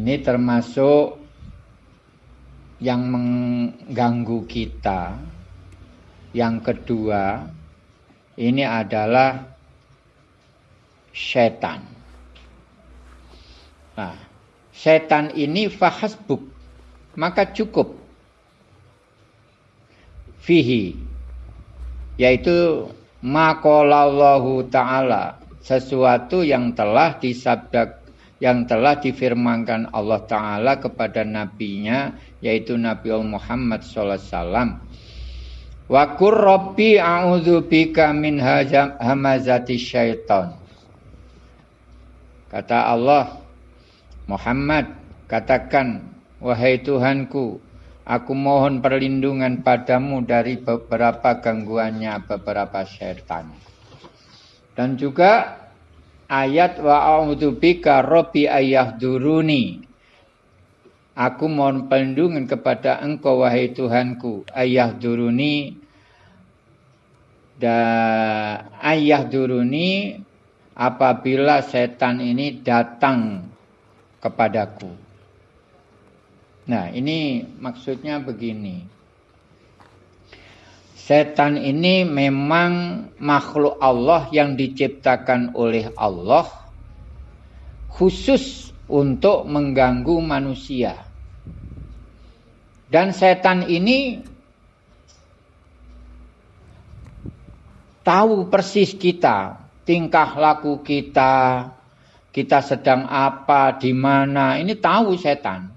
ini termasuk yang mengganggu kita. Yang kedua, ini adalah setan. Nah, setan ini fahasbuk, maka cukup fihi yaitu maqalallahu taala sesuatu yang telah disabdak yang telah difirmankan Allah taala kepada nabinya yaitu Nabi Muhammad wasallam wa rabbi a'udzubika min hamazati syaitan kata Allah Muhammad katakan wahai Tuhanku Aku mohon perlindungan padamu dari beberapa gangguannya beberapa syaitan. Dan juga ayat wa a'udzubika rabbi duruni. Aku mohon perlindungan kepada engkau wahai Tuhanku ayah duruni dan ayah duruni apabila setan ini datang kepadaku. Nah, ini maksudnya begini. Setan ini memang makhluk Allah yang diciptakan oleh Allah khusus untuk mengganggu manusia. Dan setan ini tahu persis kita, tingkah laku kita, kita sedang apa, di mana, ini tahu setan.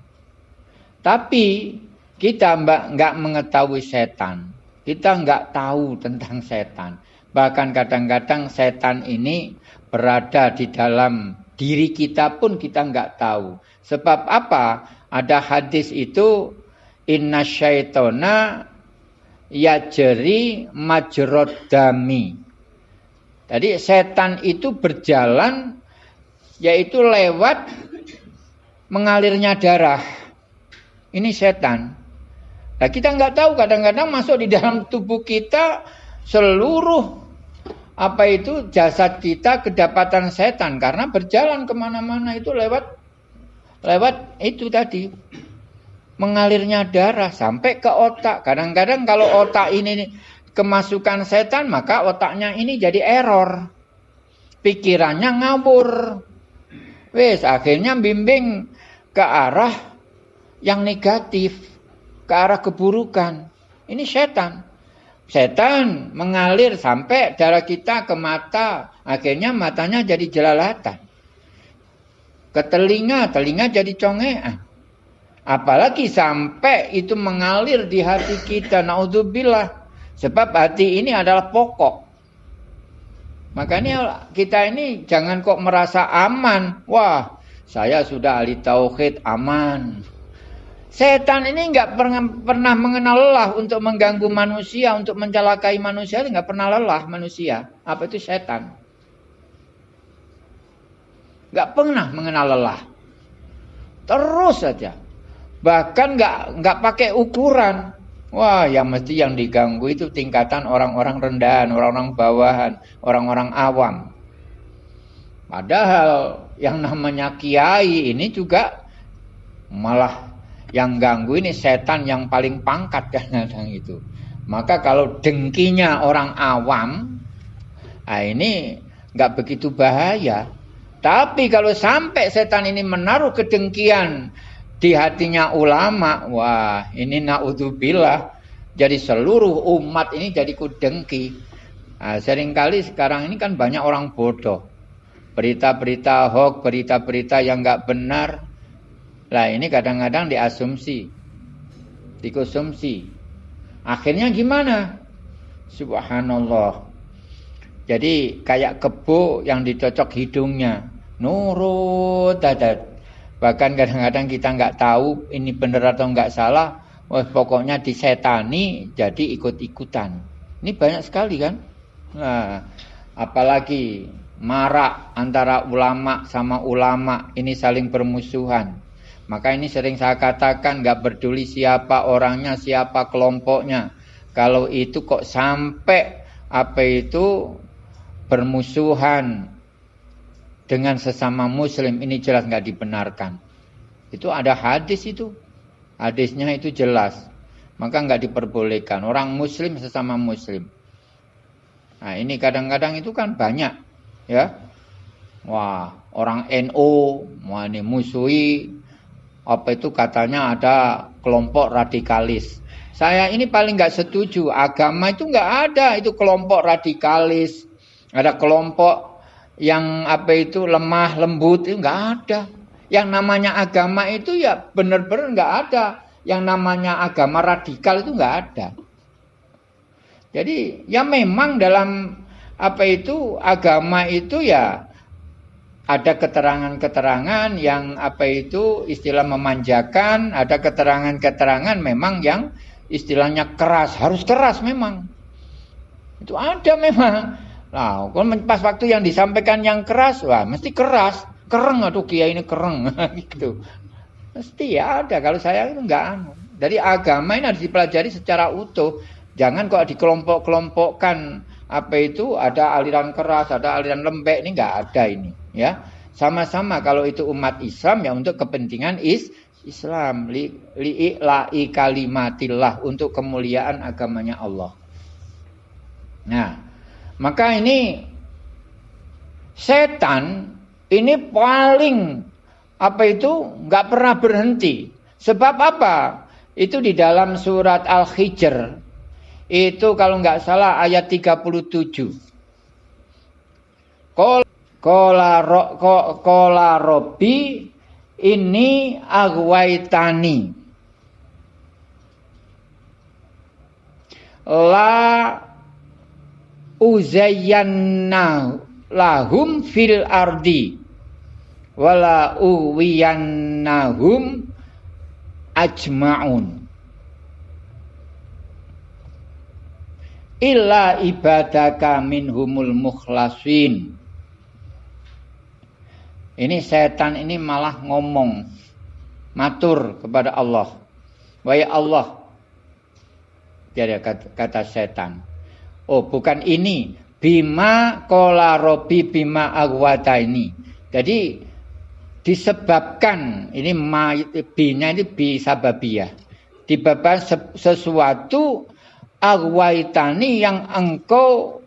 Tapi kita nggak mengetahui setan. Kita nggak tahu tentang setan. Bahkan kadang-kadang setan ini berada di dalam diri kita pun kita nggak tahu. Sebab apa? Ada hadis itu inna syaitona yajri majrod dami. Jadi setan itu berjalan yaitu lewat mengalirnya darah. Ini setan. Nah, kita nggak tahu kadang-kadang masuk di dalam tubuh kita seluruh apa itu jasad kita kedapatan setan karena berjalan ke mana-mana itu lewat lewat itu tadi mengalirnya darah sampai ke otak. Kadang-kadang kalau otak ini kemasukan setan maka otaknya ini jadi error. Pikirannya ngabur. Wes akhirnya bimbing ke arah yang negatif ke arah keburukan. Ini setan. Setan mengalir sampai darah kita ke mata, akhirnya matanya jadi jelalatan. Ke telinga, telinga jadi congean. Apalagi sampai itu mengalir di hati kita, naudzubillah. Sebab hati ini adalah pokok. Makanya kita ini jangan kok merasa aman. Wah, saya sudah ahli tauhid aman. Setan ini nggak pernah, pernah mengenal lelah untuk mengganggu manusia, untuk mencelakai manusia, nggak pernah lelah manusia. Apa itu setan? Nggak pernah mengenal lelah. Terus saja. Bahkan nggak nggak pakai ukuran. Wah, yang mesti yang diganggu itu tingkatan orang-orang rendahan, orang-orang bawahan, orang-orang awam. Padahal yang namanya kiai ini juga malah yang ganggu ini setan yang paling pangkat kadang-kadang itu. Maka kalau dengkinya orang awam, nah ini nggak begitu bahaya. Tapi kalau sampai setan ini menaruh kedengkian di hatinya ulama, wah ini naudzubillah. Jadi seluruh umat ini jadi kudengki. Nah, sering kali sekarang ini kan banyak orang bodoh. Berita-berita hoax, berita-berita yang nggak benar, lah ini kadang-kadang diasumsi, dikonsumsi. Akhirnya gimana? Subhanallah. Jadi kayak kebo yang dicocok hidungnya, nurut dadat. Bahkan kadang-kadang kita nggak tahu ini benar atau nggak salah. Wah, pokoknya disetani jadi ikut-ikutan. Ini banyak sekali kan? Nah, apalagi marak antara ulama sama ulama ini saling bermusuhan. Maka ini sering saya katakan nggak peduli siapa orangnya, siapa kelompoknya. Kalau itu kok sampai apa itu bermusuhan dengan sesama muslim ini jelas nggak dibenarkan. Itu ada hadis itu. Hadisnya itu jelas. Maka nggak diperbolehkan. Orang muslim sesama muslim. Nah ini kadang-kadang itu kan banyak. ya Wah orang NO. Ini musuhi. Apa itu katanya ada kelompok radikalis. Saya ini paling nggak setuju. Agama itu nggak ada. Itu kelompok radikalis. Ada kelompok yang apa itu lemah lembut itu nggak ada. Yang namanya agama itu ya benar-benar nggak ada. Yang namanya agama radikal itu nggak ada. Jadi ya memang dalam apa itu agama itu ya ada keterangan-keterangan yang apa itu istilah memanjakan, ada keterangan-keterangan memang yang istilahnya keras, harus keras memang. Itu ada memang. Nah, kalau pas waktu yang disampaikan yang keras, wah mesti keras kereng atau kiai ini kereng gitu. Mesti ya ada. Kalau saya itu enggak anu. Jadi agama ini harus dipelajari secara utuh. Jangan kok dikelompok-kelompokkan apa itu ada aliran keras, ada aliran lembek ini enggak ada ini, ya. Sama-sama kalau itu umat Islam ya untuk kepentingan is Islam li, li i kalimatillah untuk kemuliaan agamanya Allah. Nah, maka ini setan ini paling apa itu nggak pernah berhenti. Sebab apa? Itu di dalam surat Al-Hijr. Itu kalau nggak salah ayat 37. Kola, ro, kola robi ini agwaitani. La uzayyanna lahum fil ardi wala uwiyannahum ajma'un illa ibadaka minhumul mukhlasin. Ini setan ini malah ngomong matur kepada Allah. Wahai Allah jadi kata, setan. Oh bukan ini. Bima kola robi bima agwata ini. Jadi disebabkan ini binya ini bisa babiyah. Disebabkan sesuatu agwaitani yang engkau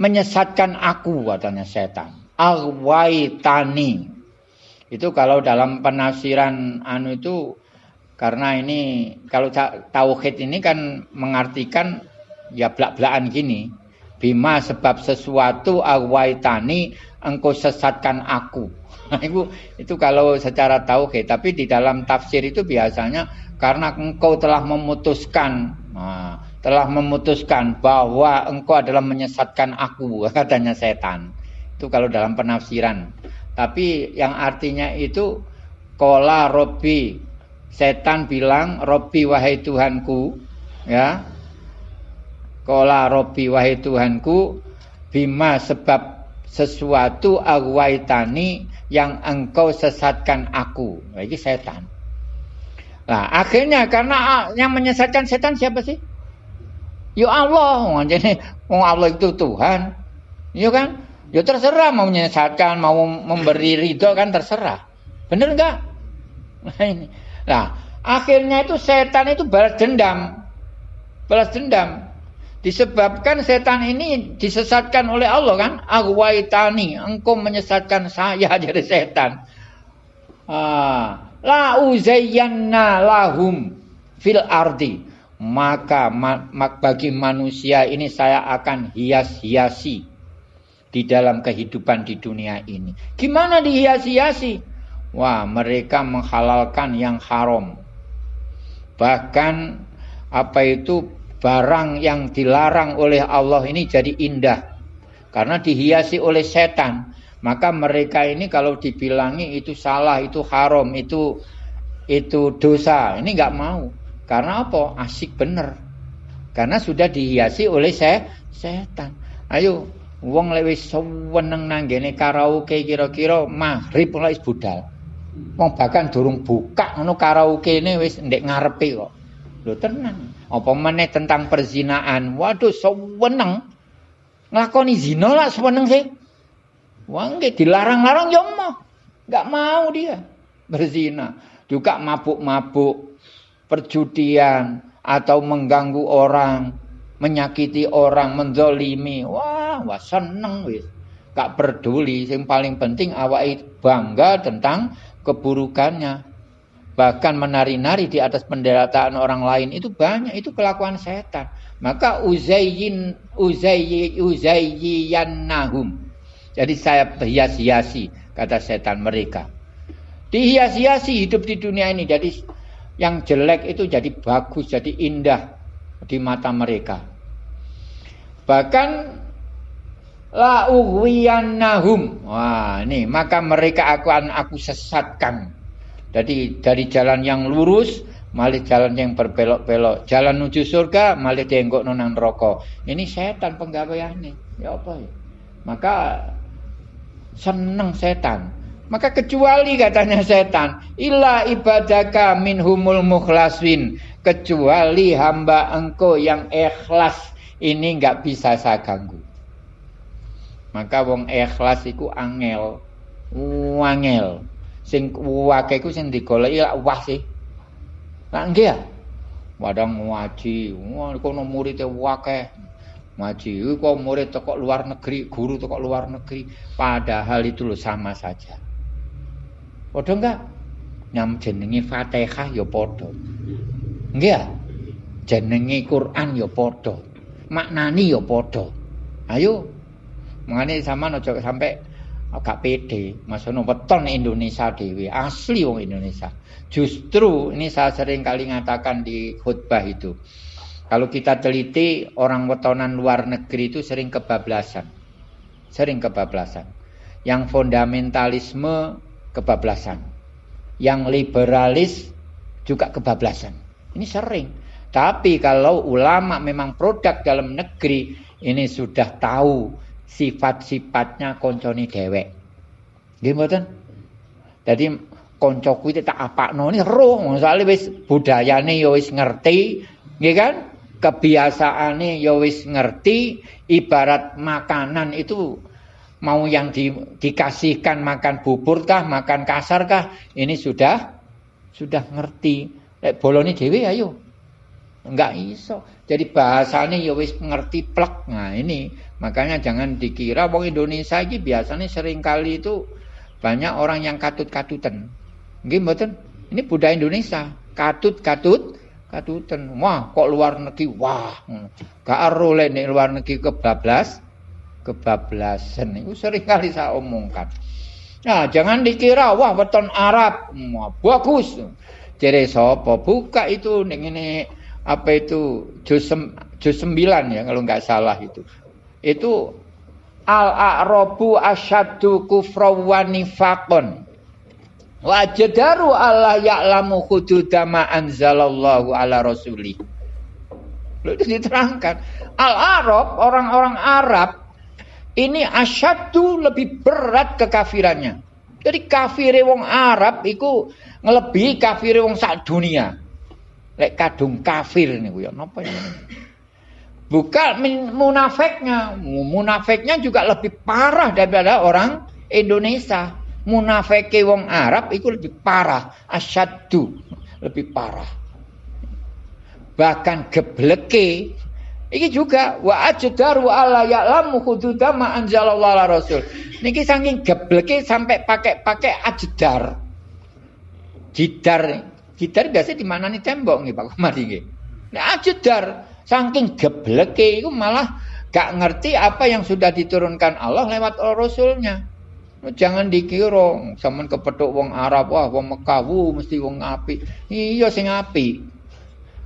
menyesatkan aku katanya setan. Agwaitani. Itu kalau dalam penafsiran anu itu karena ini kalau tauhid ini kan mengartikan ya belak-belakan gini. Bima sebab sesuatu agwaitani engkau sesatkan aku. Itu itu kalau secara tauhid, tapi di dalam tafsir itu biasanya karena engkau telah memutuskan, nah, telah memutuskan bahwa engkau adalah menyesatkan aku, katanya setan. Itu kalau dalam penafsiran. Tapi yang artinya itu kola robi, setan bilang robi wahai Tuhanku, ya. Kola robi wahai Tuhanku, bima sebab sesuatu agwaitani yang engkau sesatkan aku. Nah, ini setan. Nah, akhirnya karena yang menyesatkan setan siapa sih? Ya Allah, jadi mau Allah itu Tuhan. Ya kan? Ya terserah mau menyesatkan, mau memberi ridho kan terserah. Bener enggak? Nah, ini. Nah, akhirnya itu setan itu balas dendam. Balas dendam. Disebabkan setan ini disesatkan oleh Allah kan? Agwaitani, engkau menyesatkan saya jadi setan. Ah, la uzayyanna lahum fil ardi. Maka mak bagi manusia ini saya akan hias-hiasi di dalam kehidupan di dunia ini. Gimana dihias-hiasi? Wah, mereka menghalalkan yang haram. Bahkan apa itu barang yang dilarang oleh Allah ini jadi indah karena dihiasi oleh setan maka mereka ini kalau dibilangi itu salah itu haram itu itu dosa. Ini nggak mau. Karena apa? Asik bener. Karena sudah dihiasi oleh se setan. Ayo wong lewis seneng nanggene karaoke kira-kira maghrib mulai budal. Wong bahkan durung buka ngono karaoke ini wis ndek ngarepe kok. Lho tenang apa meneh tentang perzinaan. Waduh, seweneng. Nglakoni zina lah seweneng sih. Wah, nggih dilarang-larang ya mau. Enggak mau dia. berzina, juga mabuk-mabuk, perjudian atau mengganggu orang, menyakiti orang, menzolimi. Wah, wah seneng wis. Gak peduli, yang paling penting awak bangga tentang keburukannya. Bahkan menari-nari di atas penderitaan orang lain itu banyak, itu kelakuan setan. Maka uzayyin uzayyi uzayyiyannahum. Jadi saya hias-hiasi kata setan mereka. Dihias-hiasi hidup di dunia ini. Jadi yang jelek itu jadi bagus, jadi indah di mata mereka. Bahkan la ughwiyannahum. Wah, ini maka mereka akan aku sesatkan. Jadi dari jalan yang lurus malah jalan yang berbelok-belok. Jalan menuju surga malah dienggok nonang rokok. Ini setan nih. Ya apa ya? Maka seneng setan. Maka kecuali katanya setan, illa ibadaka minhumul mukhlasin. Kecuali hamba engkau yang ikhlas ini nggak bisa saya ganggu. Maka wong ikhlas iku angel, wangel. Sing wake iku sing digoleki lak wah sih. Lah nggih ya. Wadang ngaji, wah kono murid wakeh. Ngaji kok murid toko luar negeri, guru toko luar negeri, padahal itu loh sama saja. Padha enggak? Nyam jenenge Fatihah ya padha. Nggih ya? Jenenge Quran ya padha. Maknani ya padha. Ayo. Mengane sampean aja sampai agak pede, masono weton Indonesia dhewe, asli wong Indonesia. Justru ini saya sering kali ngatakan di khutbah itu. Kalau kita teliti orang wetonan luar negeri itu sering kebablasan. Sering kebablasan. Yang fundamentalisme kebablasan. Yang liberalis juga kebablasan. Ini sering. Tapi kalau ulama memang produk dalam negeri ini sudah tahu sifat-sifatnya konconi dewek. Gimana? Jadi koncoku itu tak apa no ini roh soalnya wis budayane ya wis ngerti nggih kan kebiasaane ya wis ngerti ibarat makanan itu mau yang di, dikasihkan makan bubur kah makan kasar kah ini sudah sudah ngerti. Lek bolone dhewe ayo. Enggak iso. Jadi bahasanya ya wis ngerti plek. Nah ini. Makanya jangan dikira wong Indonesia ini biasanya sering kali itu banyak orang yang katut-katutan. Nggih mboten. Ini budaya Indonesia. Katut-katut katutan. Wah, kok luar negeri wah. Gak ero nek luar negeri kebablas. Kebablasan itu sering kali saya omongkan. Nah, jangan dikira wah weton Arab. Wah, bagus. Jere sapa? Buka itu ning ini apa itu juz, juz 9 ya kalau nggak salah itu. Itu al-a'rabu asyaddu kufra wa nifaqon. Wajadaru Allah ya'lamu hududama anzalallahu ala rasuli. Itu diterangkan. Al-Arab, orang-orang Arab, ini asyadu lebih berat kekafirannya. Jadi kafir wong Arab itu ngelebihi kafir wong sak dunia. Lek kadung kafir ini ya napa ya. Bukan munafiknya. Munafiknya juga lebih parah daripada orang Indonesia munafike wong Arab itu lebih parah, asyaddu, lebih parah. Bahkan gebleke iki juga wa ajdaru alla ya'lamu hududa ma anzalallahu ala rasul. Niki saking gebleke sampai pakai-pakai ajdar. Jidar, jidar biasa di mana nih tembok nih Pak Kumar ini. Nah, ajdar saking gebleke itu malah gak ngerti apa yang sudah diturunkan Allah lewat Rasulnya. Jangan dikira sampean kepethuk wong Arab wah wong Mekah mesti wong apik. Iya sing apik.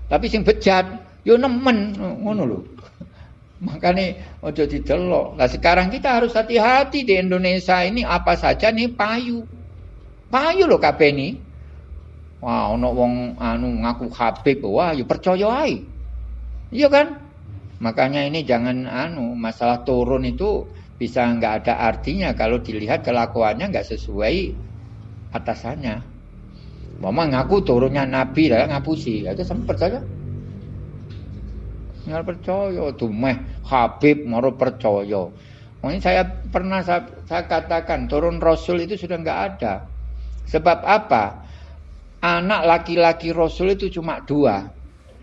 Tapi sing bejat yo nemen ngono lho. Makanya ojo didelok. Nah sekarang kita harus hati-hati di Indonesia ini apa saja nih payu. Payu loh kabeh ini. Wah, ono wong anu ngaku Habib, wah yo percaya ae. Iya kan? Makanya ini jangan anu masalah turun itu bisa nggak ada artinya kalau dilihat kelakuannya nggak sesuai atasannya. Mama ngaku turunnya Nabi lah ngapusi, itu sama percaya. Nggak percaya tuh Habib mau percaya. Ini saya pernah saya, saya katakan turun Rasul itu sudah nggak ada. Sebab apa? Anak laki-laki Rasul itu cuma dua.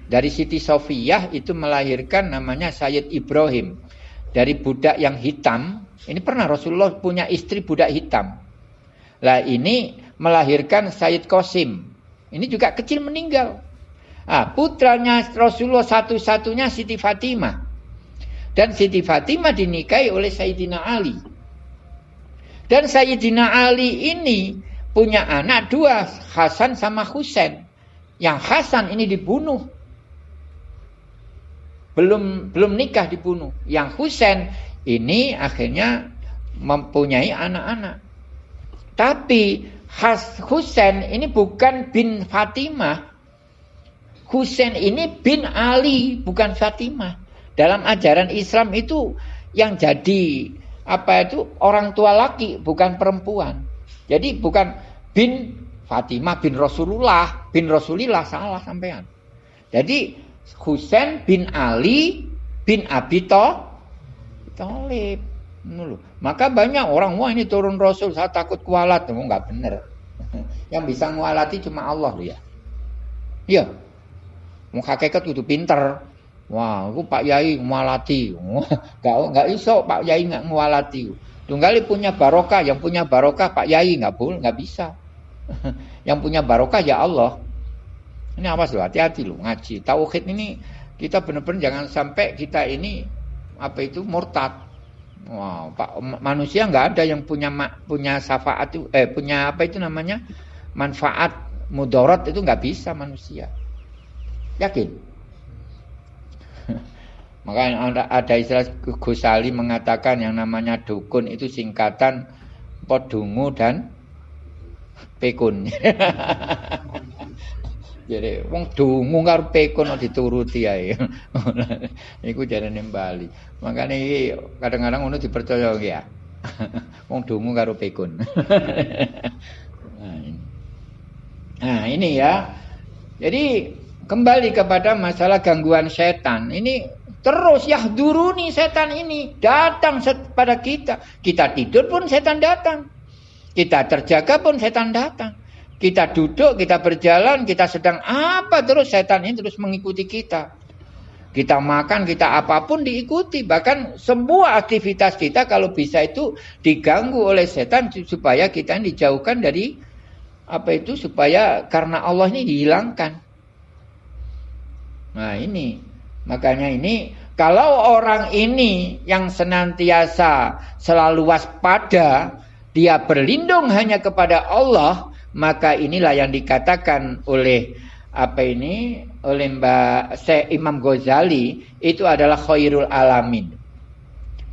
Dari Siti Sofiyah itu melahirkan namanya Sayyid Ibrahim. Dari budak yang hitam. Ini pernah Rasulullah punya istri budak hitam. Lah ini melahirkan Sayyid Qasim. Ini juga kecil meninggal. Ah, putranya Rasulullah satu-satunya Siti Fatimah. Dan Siti Fatimah dinikahi oleh Sayyidina Ali. Dan Sayyidina Ali ini punya anak dua, Hasan sama Husain. Yang Hasan ini dibunuh. Belum belum nikah dibunuh. Yang Husain ini akhirnya mempunyai anak-anak. Tapi Has Husain ini bukan bin Fatimah. Husain ini bin Ali, bukan Fatimah. Dalam ajaran Islam itu yang jadi apa itu orang tua laki bukan perempuan. Jadi bukan bin Fatimah bin Rasulullah, bin Rasulillah salah sampean. Jadi Husain bin Ali bin Abi Thalib. Maka banyak orang wah ini turun Rasul saya takut kualat, oh, nggak benar. Yang bisa ngualati cuma Allah ya. Iya. Mau hakikat itu pinter. Wah, aku Pak Yai ngualati. Enggak enggak iso Pak Yai enggak ngualati. Tunggali punya barokah, yang punya barokah Pak Yai enggak boleh, enggak bisa. yang punya barokah ya Allah. Ini awas loh, hati-hati loh ngaji. Tauhid ini kita benar-benar jangan sampai kita ini apa itu murtad. Wah, Pak manusia enggak ada yang punya punya syafaat eh punya apa itu namanya? manfaat mudarat itu enggak bisa manusia. Yakin? Maka ada, ada istilah Gusali mengatakan yang namanya dukun itu singkatan podungu dan pekun. Jadi wong dungu karo pekun dituruti ae. Iku jarene Bali. Makane iki kadang-kadang ngono dipercaya ya. wong dungu karo nah, nah ini ya. Jadi kembali kepada masalah gangguan setan. Ini Terus ya duruni setan ini datang pada kita. Kita tidur pun setan datang. Kita terjaga pun setan datang. Kita duduk, kita berjalan, kita sedang apa terus setan ini terus mengikuti kita. Kita makan, kita apa pun diikuti. Bahkan semua aktivitas kita kalau bisa itu diganggu oleh setan supaya kita dijauhkan dari apa itu supaya karena Allah ini dihilangkan. Nah ini Makanya ini kalau orang ini yang senantiasa selalu waspada, dia berlindung hanya kepada Allah, maka inilah yang dikatakan oleh apa ini oleh Mbak Syekh Imam Ghazali itu adalah khairul alamin.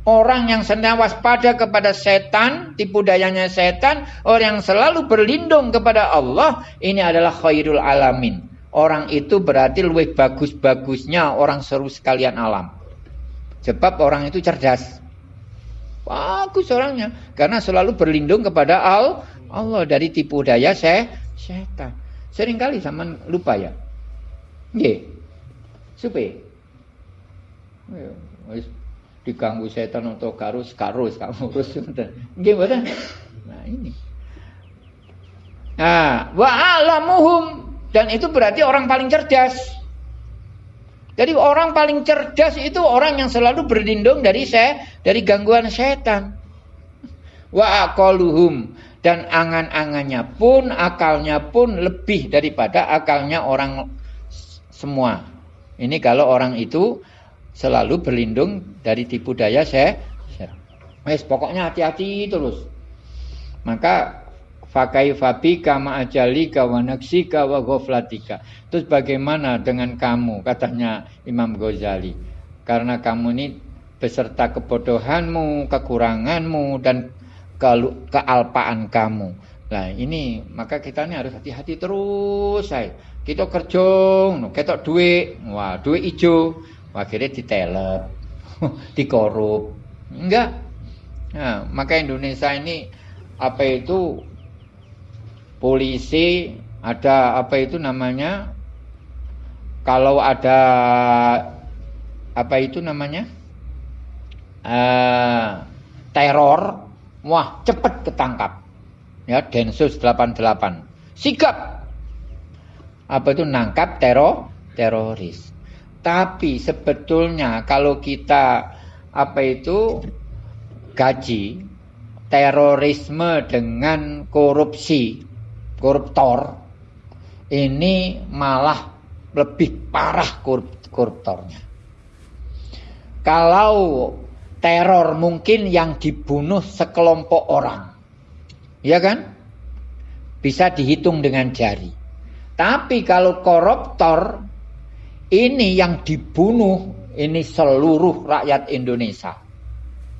Orang yang senang waspada kepada setan, tipu dayanya setan, orang yang selalu berlindung kepada Allah, ini adalah khairul alamin. Orang itu berarti lebih bagus-bagusnya orang seru sekalian alam. Sebab orang itu cerdas. Bagus orangnya. Karena selalu berlindung kepada Allah dari tipu daya saya setan. Seringkali sama lupa ya. Nggih. Supe. diganggu setan untuk karus karus kamu mboten nah ini nah wa alamuhum dan itu berarti orang paling cerdas. Jadi orang paling cerdas itu orang yang selalu berlindung dari saya dari gangguan setan. Wa aqaluhum dan angan-angannya pun akalnya pun lebih daripada akalnya orang semua. Ini kalau orang itu selalu berlindung dari tipu daya saya. Wes pokoknya hati-hati terus. Maka Fakai fabika ma'ajalika wa naksika wa ghaflatika. Terus bagaimana dengan kamu? Katanya Imam Ghazali. Karena kamu ini beserta kebodohanmu, kekuranganmu, dan kealpaan kamu. Nah ini maka kita ini harus hati-hati terus saya. Kita kerja, kita duit, wah duit hijau, akhirnya ditelep, dikorup. Enggak. Nah, maka Indonesia ini apa itu polisi, ada apa itu namanya? Kalau ada apa itu namanya? Uh, teror, wah cepet ketangkap. ya Densus 88 sigap. Apa itu? Nangkap teror teroris. Tapi sebetulnya kalau kita apa itu gaji terorisme dengan korupsi koruptor ini malah lebih parah korup koruptornya. Kalau teror mungkin yang dibunuh sekelompok orang. Ya kan? Bisa dihitung dengan jari. Tapi kalau koruptor ini yang dibunuh ini seluruh rakyat Indonesia.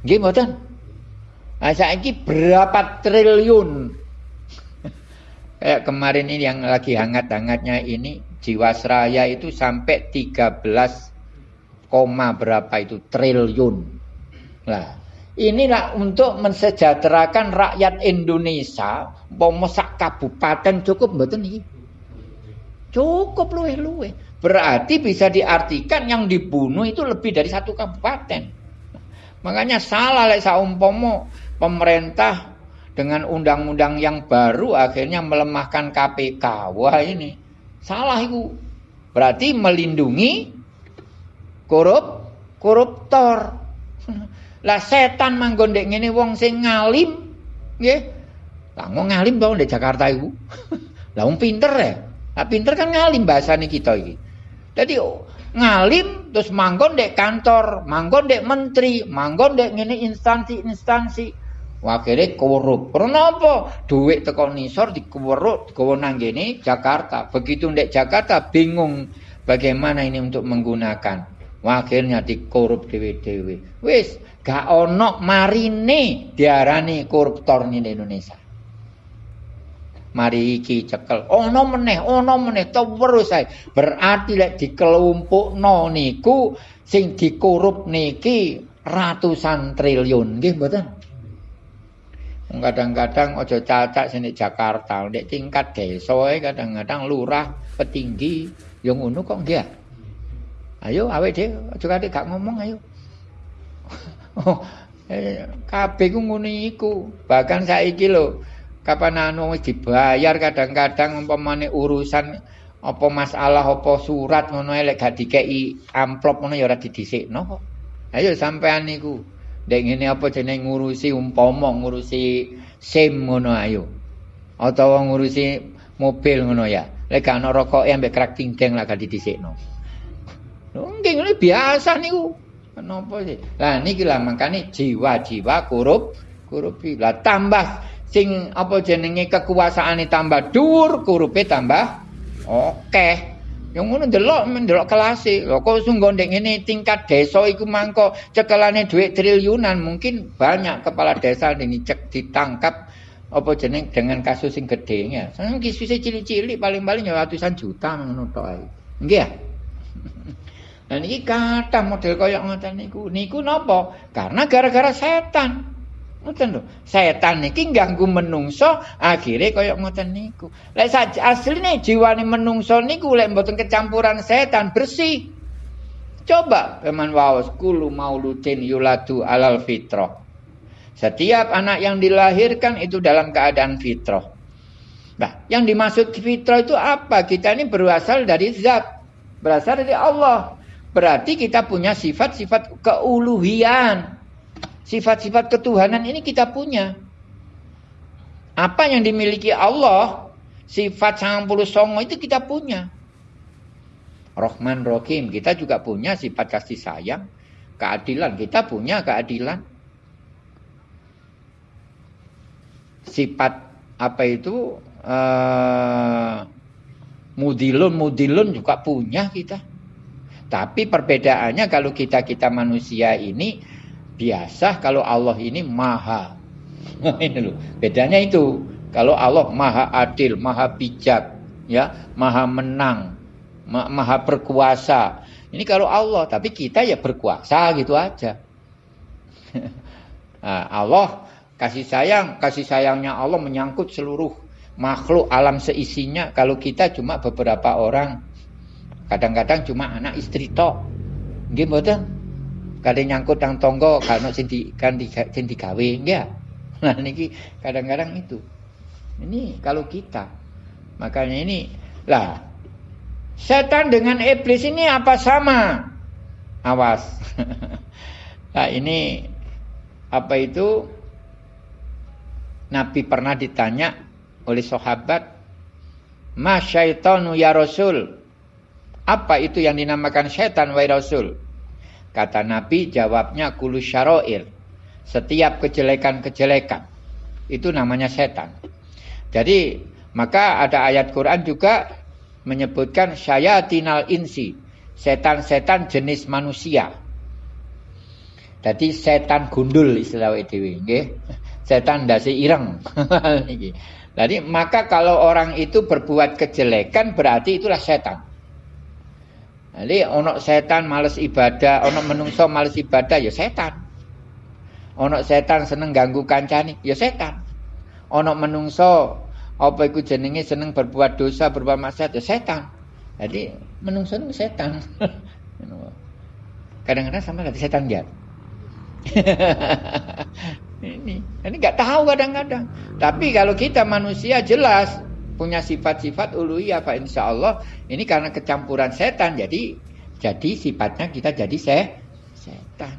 Gimana? Nah, ini berapa triliun? Kayak kemarin ini yang lagi hangat-hangatnya ini Jiwasraya itu sampai 13 koma berapa itu triliun. Nah, inilah untuk mensejahterakan rakyat Indonesia, pemesak kabupaten cukup mboten iki. Cukup luwe-luwe. Berarti bisa diartikan yang dibunuh itu lebih dari satu kabupaten. Makanya salah lek saumpama pemerintah dengan undang-undang yang baru akhirnya melemahkan KPK. Wah ini salah itu. Berarti melindungi korup koruptor. Lah setan manggon ndek ngene wong sing ngalim nggih. Lah ngomong ngalim to ndek Jakarta iku. Lah wong pinter ya. Lah pinter kan ngalim bahasane kita iki. Dadi ngalim terus manggon ndek kantor, manggon ndek menteri, manggon ndek ngene instansi-instansi. Akhirnya korup. Karena apa? Duit teko nisor dikuweruk, digawa nang Jakarta. Begitu ndek Jakarta bingung bagaimana ini untuk menggunakan akhirnya dikorup dewe-dewe. Wis, gak ono marine diarani koruptor di Indonesia. Mari iki cekel. Ono meneh, ono meneh terus ae. Berarti lek dikelompokno niku sing dikorup niki ratusan triliun, nggih mboten? Kadang-kadang ojo cacak sini Jakarta, ndek tingkat desa kadang-kadang lurah, petinggi, yang ngono kok nggih. Ayo awake dhewe aja kate gak ngomong ayo. oh, eh, kabeh ku ngono iku. Bahkan saiki lho, kapan anu wis dibayar kadang-kadang umpamane urusan apa masalah apa surat ngono lek gak dikeki amplop ngono ya ora didhisikno kok. Ayo sampean niku. Dek ngene apa jeneng ngurusi umpama ngurusi SIM ngono ayo. Atau ngurusi mobil ngono ya. Lek gak ana rokoke ambek krak tingdeng lah gak didhisikno. Nggih ngene biasa niku. Kenapa sih? Lah niki lah makane jiwa-jiwa korup korupi. Lah tambah sing apa jenenge kekuasaane tambah dhuwur, korupe tambah oke. Yang ngono ndelok mendelok kelase. Lho kok sungguh ngene tingkat desa iku mangko cekelane dhuwit triliunan, mungkin banyak kepala desa ini cek ditangkap apa jeneng dengan kasus sing gedhe ya. Sang kisuse cilik-cilik paling-paling ya ratusan juta ngono tok ae. Nggih ya? Nah niki kata model koyok ngoten niku. Niku napa? Karena gara-gara setan. Ngoten lho. Setan niki ganggu menungso, akhirnya koyok ngoten niku. Lek asline jiwane menungso niku lek mboten kecampuran setan bersih. Coba peman waos kulu mauludin yuladu alal fitrah. Setiap anak yang dilahirkan itu dalam keadaan fitrah. Nah, yang dimaksud fitrah itu apa? Kita ini berasal dari zat, berasal dari Allah. Berarti kita punya sifat-sifat keuluhian. Sifat-sifat ketuhanan ini kita punya. Apa yang dimiliki Allah, sifat sang puluh songo itu kita punya. Rohman Rohim, kita juga punya sifat kasih sayang. Keadilan, kita punya keadilan. Sifat apa itu? Uh, mudilun, mudilun juga punya kita. Tapi perbedaannya kalau kita-kita manusia ini biasa kalau Allah ini maha. ini loh. Bedanya itu. Kalau Allah maha adil, maha bijak, ya, maha menang, ma maha berkuasa. Ini kalau Allah, tapi kita ya berkuasa gitu aja. nah, Allah kasih sayang, kasih sayangnya Allah menyangkut seluruh makhluk alam seisinya. Kalau kita cuma beberapa orang, Kadang-kadang cuma anak istri tok. Nggih mboten? Kadang nyangkut nang tonggo karena sing di kan di sing digawe nggih. Nah niki kadang-kadang itu. Ini kalau kita. Makanya ini lah setan dengan iblis ini apa sama? Awas. nah ini apa itu Nabi pernah ditanya oleh sahabat, "Ma syaitanu ya Rasul?" Apa itu yang dinamakan setan wahai Rasul? Kata Nabi jawabnya kulu syaroir. Setiap kejelekan-kejelekan. Itu namanya setan. Jadi maka ada ayat Quran juga menyebutkan syayatinal insi. Setan-setan jenis manusia. Jadi setan gundul istilah itu. Setan dasi ireng. Jadi maka kalau orang itu berbuat kejelekan berarti itulah setan. Jadi ono setan males ibadah, ono menungso males ibadah ya setan. Ono setan seneng ganggu kancane ya setan. Ono menungso apa iku jenenge seneng berbuat dosa, berbuat maksiat ya setan. Jadi menungso itu setan. Kadang-kadang sama kata setan dia. ini, ini nggak tahu kadang-kadang. Tapi kalau kita manusia jelas punya sifat-sifat uluhiyah Pak insya Allah ini karena kecampuran setan. Jadi jadi sifatnya kita jadi se setan.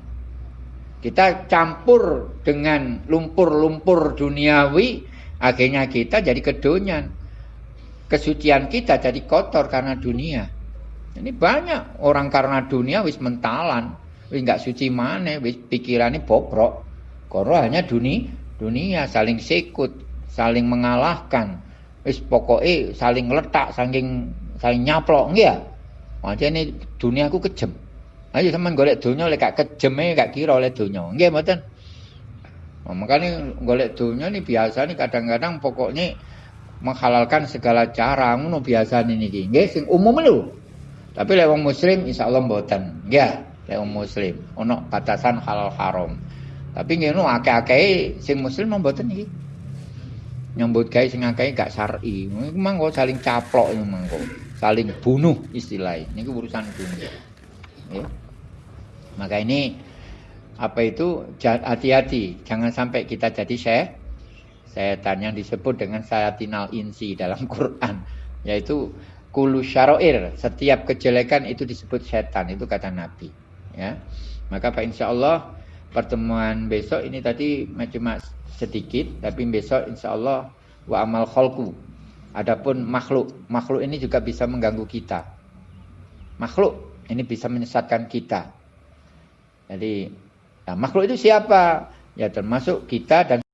Kita campur dengan lumpur-lumpur duniawi akhirnya kita jadi kedonyan. Kesucian kita jadi kotor karena dunia. Ini banyak orang karena dunia wis mentalan wis nggak suci mana wis pikirannya bobrok. Koro hanya dunia dunia saling sikut saling mengalahkan wis pokoke saling letak saking saling nyaplok nggih ya? Dunia aku kejem. Ayo sampean golek donya lek gak kejeme gak kira oleh donya. Nggih mboten? Nah, makanya golek donya ini biasa nih kadang-kadang pokoknya menghalalkan segala cara ngono biasa nih niki. Nggih sing umum lho. Tapi lek muslim insyaallah mboten. Nggih lek wong muslim ono batasan halal haram. Tapi nggih akeh-akeh sing muslim mboten niki nyambut gawe sing akeh gak syar'i. Iku mangko saling caplok iku mangko. Saling bunuh istilahnya. Ini urusan dunia. Ya. Maka ini apa itu hati-hati jangan sampai kita jadi saya setan yang disebut dengan sayatinal insi dalam Quran yaitu kulu syaroir setiap kejelekan itu disebut setan itu kata Nabi ya maka Pak Insya Allah pertemuan besok ini tadi cuma sedikit tapi besok insya Allah wa amal kholku adapun makhluk makhluk ini juga bisa mengganggu kita. Makhluk ini bisa menyesatkan kita. Jadi nah, makhluk itu siapa? Ya termasuk kita dan